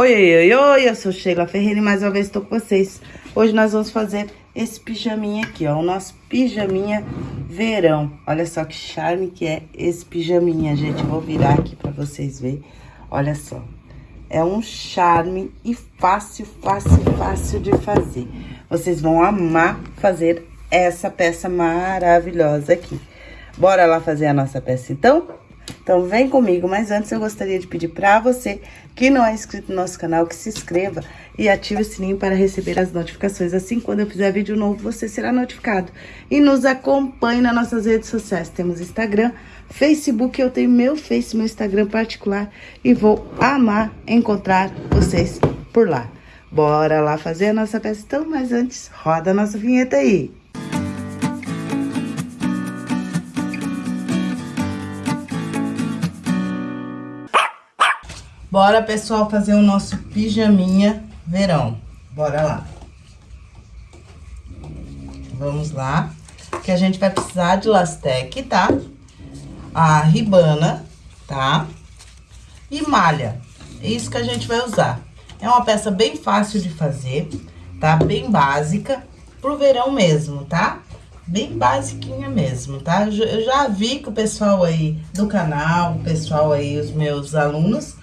Oi, oi, oi, eu sou Sheila Ferreira e mais uma vez estou com vocês. Hoje nós vamos fazer esse pijaminha aqui, ó, o nosso pijaminha verão. Olha só que charme que é esse pijaminha, gente. vou virar aqui pra vocês verem. Olha só. É um charme e fácil, fácil, fácil de fazer. Vocês vão amar fazer essa peça maravilhosa aqui. Bora lá fazer a nossa peça, então? Então, vem comigo, mas antes eu gostaria de pedir para você que não é inscrito no nosso canal, que se inscreva e ative o sininho para receber as notificações. Assim, quando eu fizer vídeo novo, você será notificado. E nos acompanhe nas nossas redes sociais. Temos Instagram, Facebook, eu tenho meu Face, meu Instagram particular. E vou amar encontrar vocês por lá. Bora lá fazer a nossa peça então, mas antes, roda a nossa vinheta aí. Bora, pessoal, fazer o nosso pijaminha verão. Bora lá. Vamos lá. Que a gente vai precisar de lastec, tá? A ribana, tá? E malha. É isso que a gente vai usar. É uma peça bem fácil de fazer, tá? Bem básica, pro verão mesmo, tá? Bem basiquinha mesmo, tá? Eu já vi que o pessoal aí do canal, o pessoal aí, os meus alunos,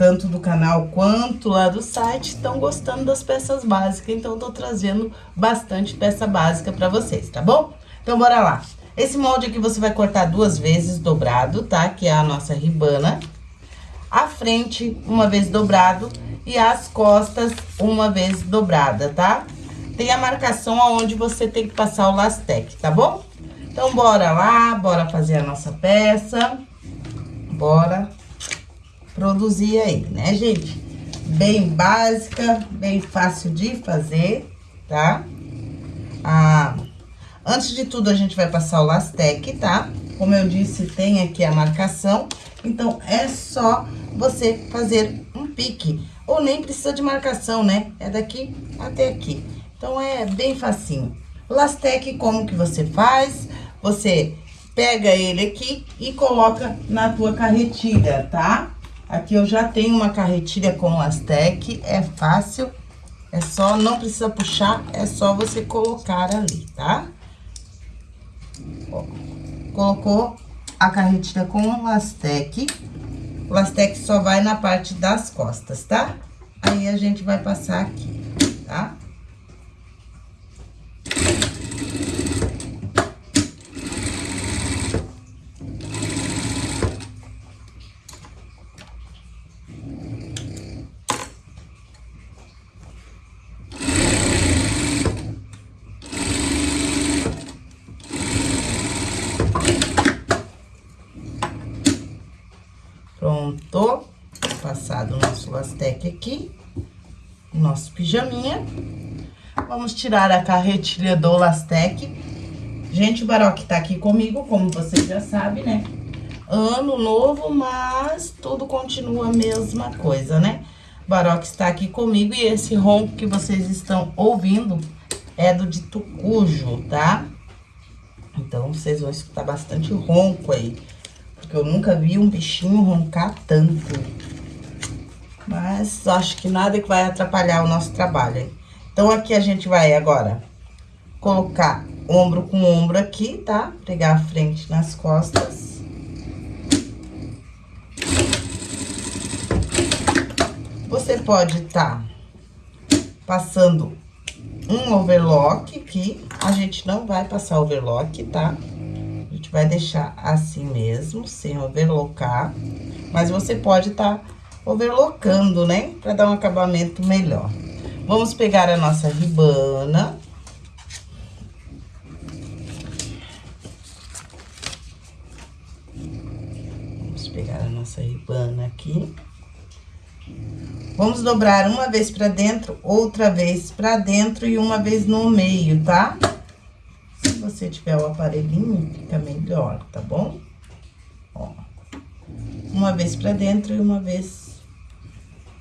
tanto do canal quanto lá do site, estão gostando das peças básicas. Então, tô trazendo bastante peça básica para vocês, tá bom? Então, bora lá. Esse molde aqui você vai cortar duas vezes dobrado, tá? Que é a nossa ribana. A frente, uma vez dobrado, e as costas, uma vez dobrada, tá? Tem a marcação aonde você tem que passar o lastec, tá bom? Então, bora lá, bora fazer a nossa peça. Bora produzir aí, né, gente? Bem básica, bem fácil de fazer, tá? Ah, antes de tudo, a gente vai passar o lastec, tá? Como eu disse, tem aqui a marcação, então é só você fazer um pique. Ou nem precisa de marcação, né? É daqui até aqui. Então, é bem facinho. Lastec, como que você faz? Você pega ele aqui e coloca na tua carretilha, tá? Aqui eu já tenho uma carretilha com lastec, é fácil, é só, não precisa puxar, é só você colocar ali, tá? Ó, colocou a carretilha com lastec, lastec só vai na parte das costas, tá? Aí a gente vai passar aqui, tá? Pronto. Passado o nosso lastec aqui. Nosso pijaminha. Vamos tirar a carretilha do lastec. Gente, o Baroque tá aqui comigo, como vocês já sabem, né? Ano novo, mas tudo continua a mesma coisa, né? O Baroque está aqui comigo e esse ronco que vocês estão ouvindo é do de tucujo, tá? Então, vocês vão escutar bastante ronco aí. Porque eu nunca vi um bichinho roncar tanto. Mas acho que nada que vai atrapalhar o nosso trabalho. Então, aqui a gente vai agora colocar ombro com ombro aqui, tá? Pegar a frente nas costas. Você pode tá passando um overlock aqui. A gente não vai passar overlock, tá? gente vai deixar assim mesmo, sem overlocar. Mas você pode tá overlocando, né? Pra dar um acabamento melhor. Vamos pegar a nossa ribana. Vamos pegar a nossa ribana aqui. Vamos dobrar uma vez pra dentro, outra vez pra dentro e uma vez no meio, tá? Tá? você tiver o aparelhinho, fica melhor, tá bom? Ó. Uma vez pra dentro e uma vez...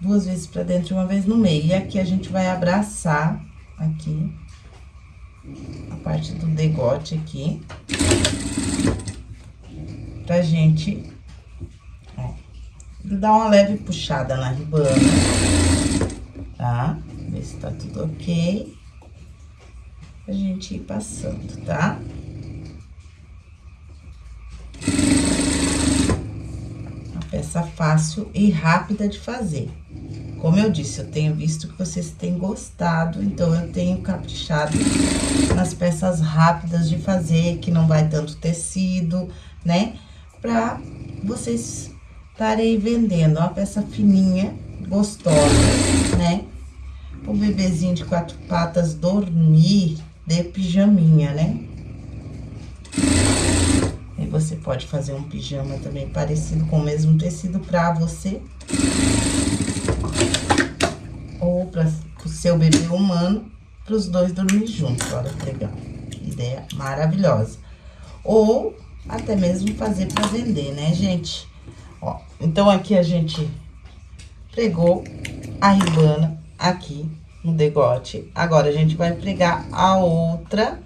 Duas vezes pra dentro e uma vez no meio. E aqui a gente vai abraçar aqui a parte do degote aqui. Pra gente, ó, dá uma leve puxada na ribana, tá? Ver se tá tudo ok. A gente ir passando, tá? Peça fácil e rápida de fazer. Como eu disse, eu tenho visto que vocês têm gostado, então eu tenho caprichado nas peças rápidas de fazer, que não vai tanto tecido, né? Pra vocês estarem vendendo. Uma peça fininha, gostosa, né? O bebezinho de quatro patas dormir de pijaminha, né? E você pode fazer um pijama também parecido com o mesmo tecido pra você ou para o seu bebê humano, para os dois dormir juntos. Olha que legal. Ideia maravilhosa. Ou até mesmo fazer para vender, né, gente? Ó, então, aqui a gente pregou a ribana aqui no degote. Agora, a gente vai pregar a outra,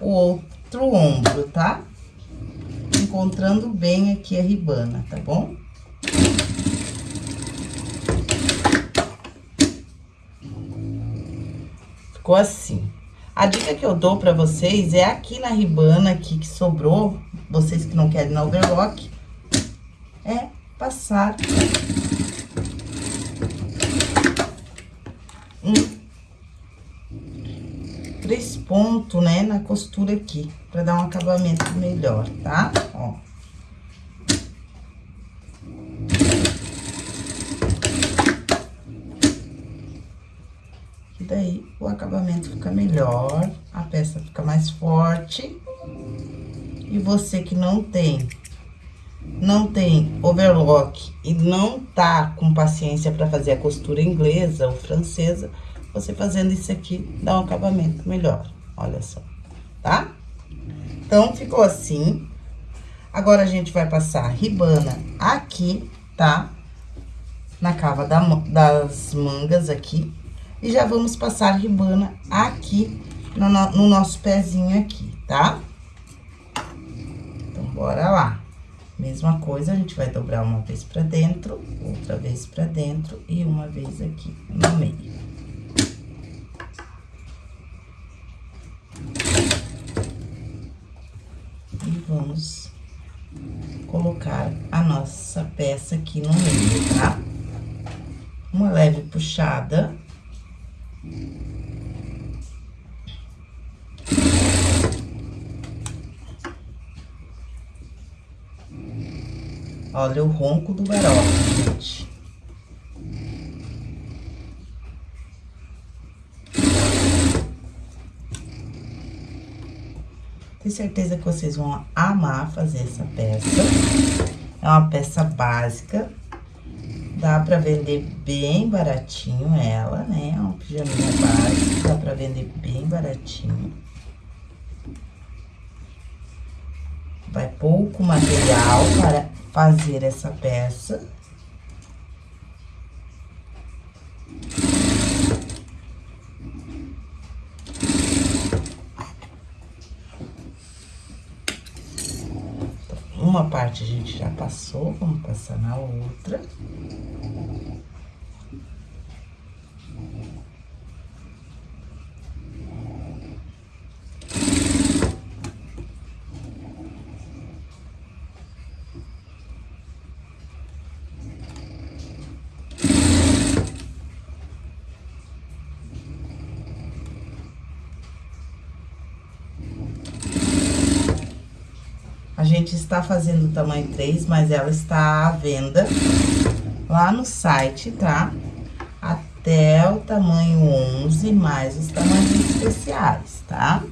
o outro ombro, tá? Encontrando bem aqui a ribana, tá bom? Ficou assim. A dica que eu dou pra vocês é aqui na ribana aqui que sobrou, vocês que não querem na overlock, é passar um três pontos, né, na costura aqui, pra dar um acabamento melhor, tá? Ó. daí o acabamento fica melhor, a peça fica mais forte. E você que não tem, não tem overlock e não tá com paciência para fazer a costura inglesa ou francesa, você fazendo isso aqui dá um acabamento melhor, olha só, tá? Então, ficou assim. Agora, a gente vai passar ribana aqui, tá? Na cava da, das mangas aqui, e já vamos passar ribana aqui no, no nosso pezinho aqui, tá? Então, bora lá. Mesma coisa, a gente vai dobrar uma vez pra dentro, outra vez pra dentro e uma vez aqui no meio. E vamos colocar a nossa peça aqui no meio, tá? Uma leve puxada. Olha o ronco do garoto, gente. Tenho certeza que vocês vão amar fazer essa peça. É uma peça básica. Dá pra vender bem baratinho ela, né? É uma pijaminha básica, dá pra vender bem baratinho. Vai pouco material para fazer essa peça. Uma parte a gente já passou, vamos passar na outra. Gente está fazendo o tamanho 3, mas ela está à venda lá no site, tá? Até o tamanho 11, mais os tamanhos especiais, tá?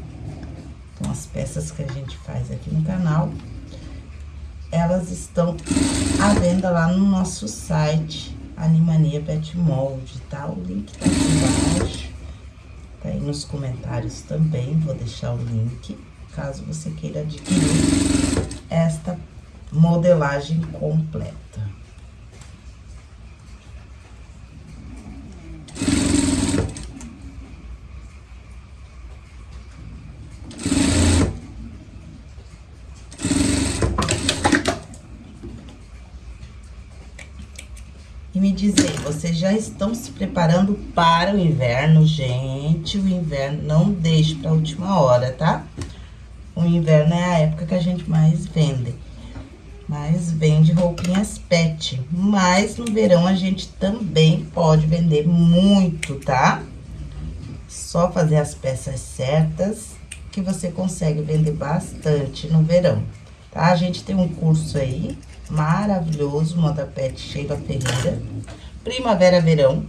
Então, as peças que a gente faz aqui no canal, elas estão à venda lá no nosso site, Animania Pet Mold, tá? O link tá aqui embaixo, tá aí nos comentários também, vou deixar o link caso você queira adquirir esta modelagem completa. diz aí, vocês já estão se preparando para o inverno, gente? O inverno não deixe para a última hora, tá? O inverno é a época que a gente mais vende. Mais vende roupinhas pet. Mas no verão a gente também pode vender muito, tá? Só fazer as peças certas que você consegue vender bastante no verão, tá? A gente tem um curso aí maravilhoso, Moda Pet Sheila Ferreira, Primavera-Verão,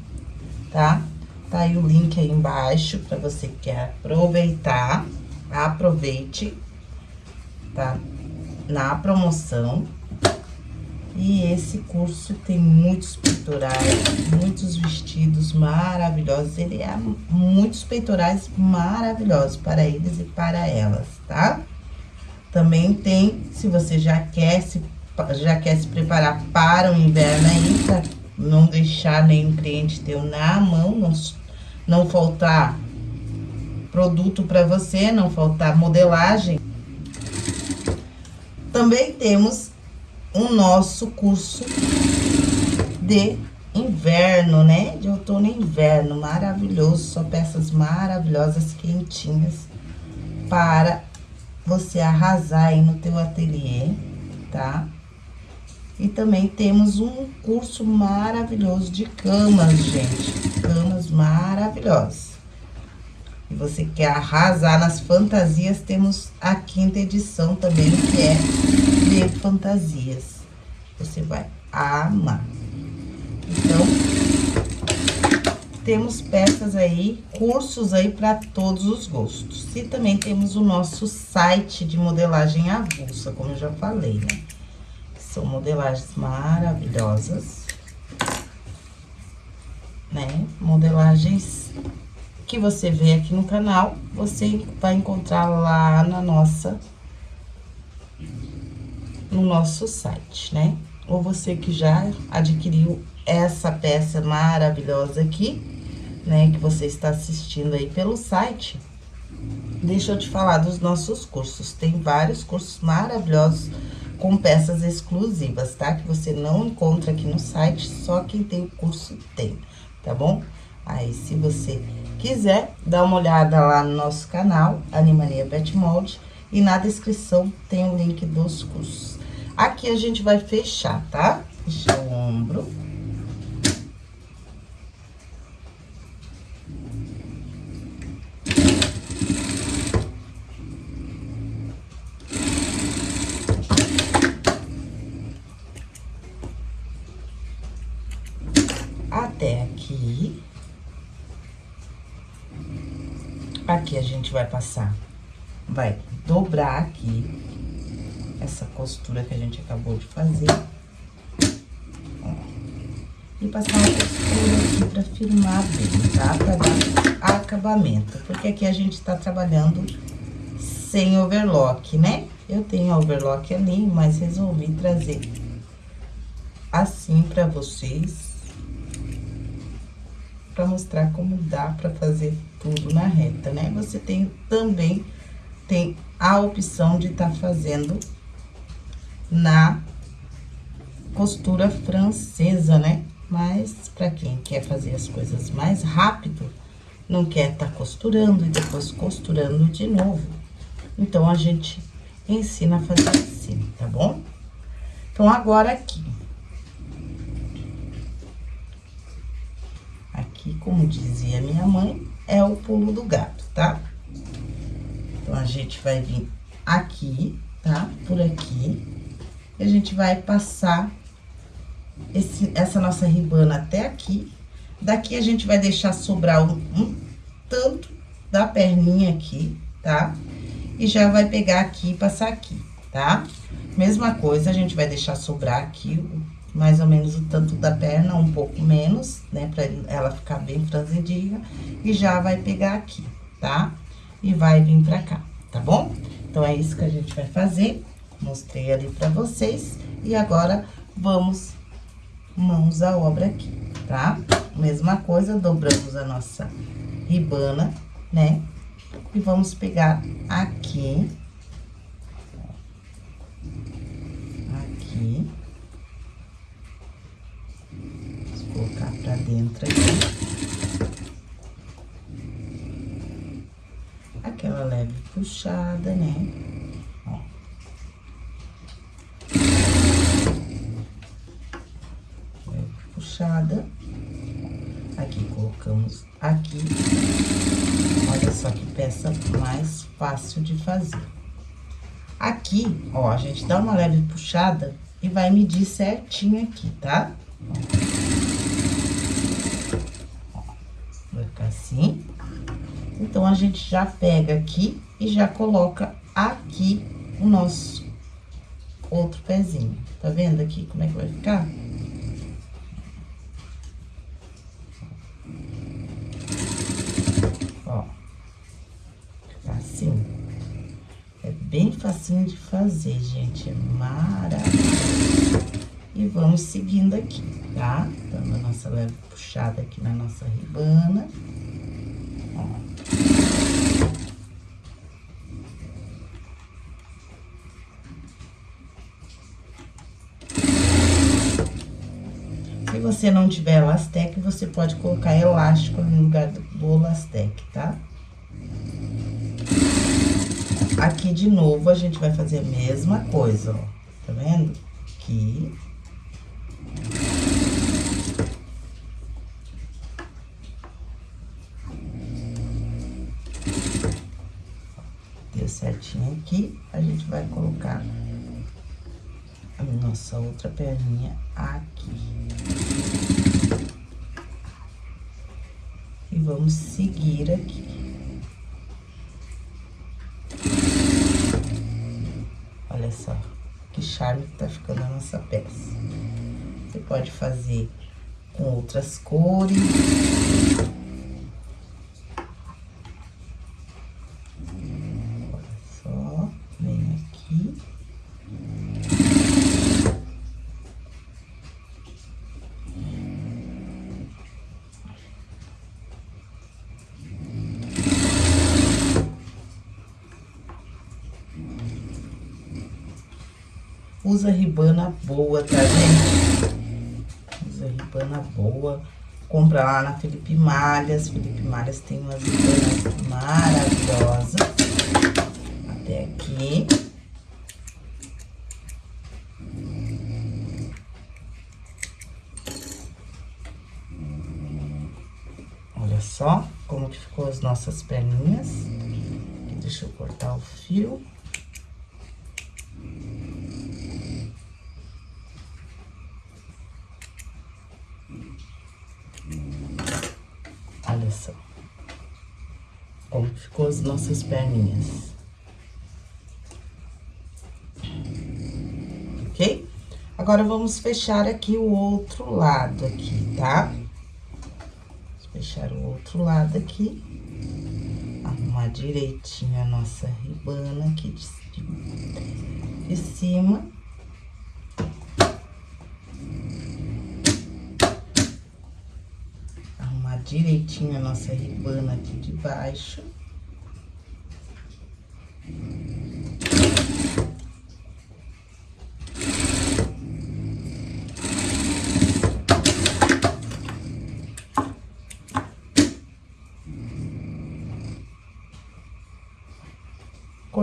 tá? Tá aí o link aí embaixo para você que quer aproveitar, aproveite, tá? Na promoção. E esse curso tem muitos peitorais, muitos vestidos maravilhosos. Ele é muitos peitorais maravilhosos para eles e para elas, tá? Também tem, se você já quer se já quer se preparar para o inverno aí, não deixar nenhum cliente teu na mão, não, não faltar produto para você, não faltar modelagem. Também temos o nosso curso de inverno, né? De outono e inverno, maravilhoso, só peças maravilhosas, quentinhas, para você arrasar aí no teu ateliê, tá? E também temos um curso maravilhoso de camas, gente. Camas maravilhosas. E você quer arrasar nas fantasias, temos a quinta edição também, que é de fantasias. Você vai amar. Então, temos peças aí, cursos aí para todos os gostos. E também temos o nosso site de modelagem avulsa, como eu já falei, né? São modelagens maravilhosas, né? Modelagens que você vê aqui no canal, você vai encontrar lá na nossa... No nosso site, né? Ou você que já adquiriu essa peça maravilhosa aqui, né? Que você está assistindo aí pelo site. Deixa eu te falar dos nossos cursos. Tem vários cursos maravilhosos com peças exclusivas, tá? Que você não encontra aqui no site, só quem tem o curso tem, tá bom? Aí, se você quiser, dá uma olhada lá no nosso canal, Animania Pet Mold, e na descrição tem o link dos cursos. Aqui a gente vai fechar, tá? Fechar o ombro. até aqui. Aqui a gente vai passar, vai dobrar aqui essa costura que a gente acabou de fazer. Ó, e passar uma costura aqui pra firmar bem, tá? Pra dar acabamento, porque aqui a gente tá trabalhando sem overlock, né? Eu tenho overlock ali, mas resolvi trazer assim pra vocês para mostrar como dá para fazer tudo na reta, né? Você tem também tem a opção de estar tá fazendo na costura francesa, né? Mas para quem quer fazer as coisas mais rápido, não quer estar tá costurando e depois costurando de novo. Então, a gente ensina a fazer assim, tá bom? Então, agora aqui, Aqui, como dizia minha mãe, é o pulo do gato, tá? Então, a gente vai vir aqui, tá? Por aqui. E a gente vai passar esse, essa nossa ribana até aqui. Daqui, a gente vai deixar sobrar um, um tanto da perninha aqui, tá? E já vai pegar aqui e passar aqui, tá? Mesma coisa, a gente vai deixar sobrar aqui mais ou menos o tanto da perna, um pouco menos, né? Pra ela ficar bem franzidinha. E já vai pegar aqui, tá? E vai vir pra cá, tá bom? Então, é isso que a gente vai fazer. Mostrei ali pra vocês. E agora, vamos mãos à obra aqui, tá? Mesma coisa, dobramos a nossa ribana, né? E vamos pegar aqui. Aqui colocar pra dentro aqui. Aquela leve puxada, né? Ó. Leve puxada. Aqui, colocamos aqui. Olha só que peça mais fácil de fazer. Aqui, ó, a gente dá uma leve puxada e vai medir certinho aqui, tá vai ficar assim. Então, a gente já pega aqui e já coloca aqui o nosso outro pezinho. Tá vendo aqui como é que vai ficar? Ó. Assim. É bem facinho de fazer, gente. É maravilhoso. E vamos seguindo aqui, tá? Dando a nossa leve puxada aqui na nossa ribana. Você não tiver elastec, você pode colocar elástico no lugar do, elastec, tá? Aqui, de novo, a gente vai fazer a mesma coisa, ó. Tá vendo? Aqui. Deu certinho aqui, a gente vai colocar a nossa outra perninha aqui. E vamos seguir aqui. Olha só, que charme que tá ficando a nossa peça. Você pode fazer com outras cores. Olha só, vem aqui. Usa ribana boa, tá, gente? Usa ribana boa. Compra lá na Felipe Malhas. Felipe Malhas tem umas ribanas maravilhosas. Até aqui. Olha só como que ficou as nossas perninhas. Deixa eu cortar o fio. Olha só. Como ficou as nossas perninhas. Ok? Agora, vamos fechar aqui o outro lado aqui, tá? Fechar o outro lado aqui. Arrumar direitinho a nossa ribana aqui de, de, de cima. direitinho a nossa ribana aqui de baixo.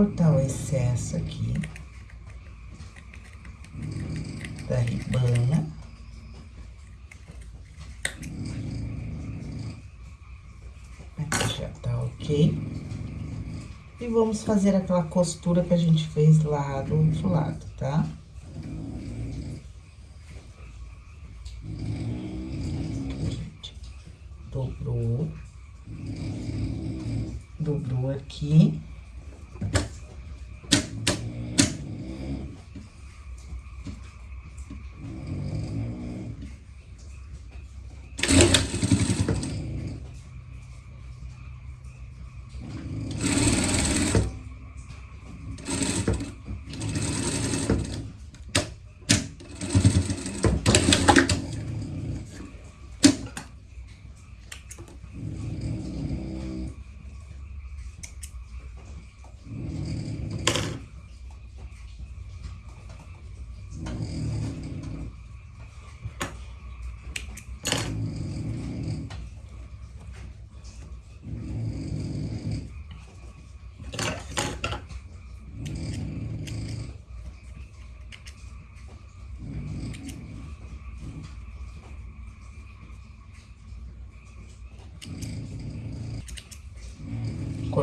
Cortar o excesso aqui da ribana. ok? E vamos fazer aquela costura que a gente fez lá do outro lado, tá? Dobrou. Dobrou aqui.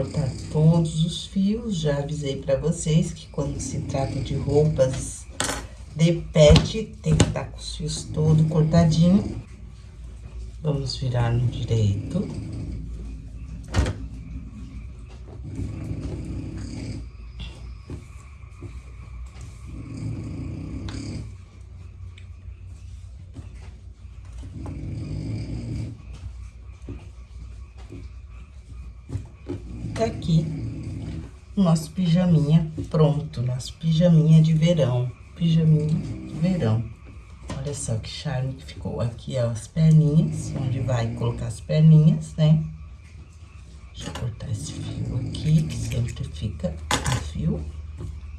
Cortar todos os fios. Já avisei pra vocês que quando se trata de roupas de pet, tem que estar tá com os fios todo cortadinho. Vamos virar no direito. Tá aqui o nosso pijaminha pronto, nosso pijaminha de verão, pijaminha de verão. Olha só que charme que ficou. Aqui, ó, as perninhas, onde vai colocar as perninhas, né? Deixa eu cortar esse fio aqui, que sempre fica no fio.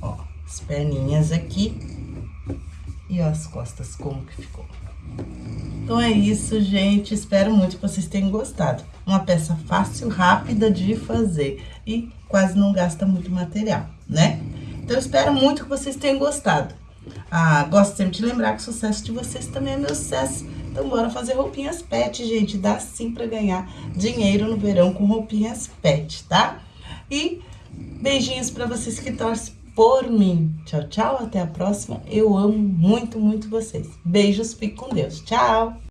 Ó, as perninhas aqui. E ó, as costas, como que ficou. Então, é isso, gente. Espero muito que vocês tenham gostado. Uma peça fácil, rápida de fazer e quase não gasta muito material, né? Então, espero muito que vocês tenham gostado. Ah, gosto sempre de lembrar que o sucesso de vocês também é meu sucesso. Então, bora fazer roupinhas pet, gente. Dá sim pra ganhar dinheiro no verão com roupinhas pet, tá? E beijinhos pra vocês que torcem por mim. Tchau, tchau. Até a próxima. Eu amo muito, muito vocês. Beijos. Fique com Deus. Tchau.